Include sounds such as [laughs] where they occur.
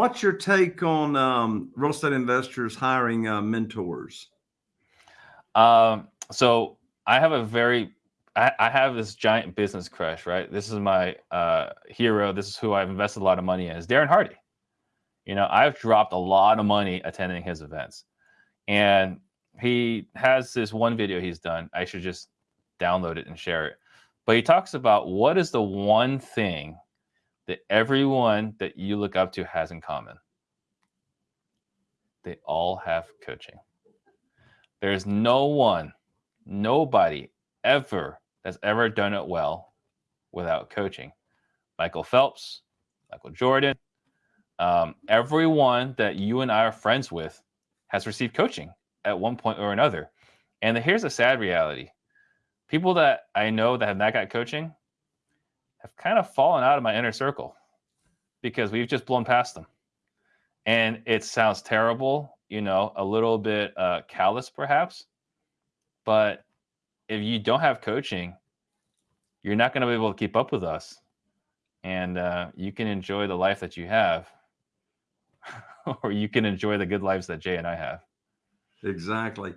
What's your take on um, real estate investors hiring uh, mentors? Um, so I have a very, I, I, have this giant business crush, right? This is my uh, hero. This is who I've invested a lot of money in. Is Darren Hardy. You know, I've dropped a lot of money attending his events, and he has this one video he's done. I should just download it and share it. But he talks about what is the one thing that everyone that you look up to has in common. They all have coaching. There's no one, nobody ever that's ever done it well without coaching. Michael Phelps, Michael Jordan, um, everyone that you and I are friends with has received coaching at one point or another. And here's a sad reality people that I know that have not got coaching have kind of fallen out of my inner circle because we've just blown past them. And it sounds terrible, you know, a little bit uh, callous perhaps. But if you don't have coaching, you're not going to be able to keep up with us. And uh, you can enjoy the life that you have, [laughs] or you can enjoy the good lives that Jay and I have. Exactly.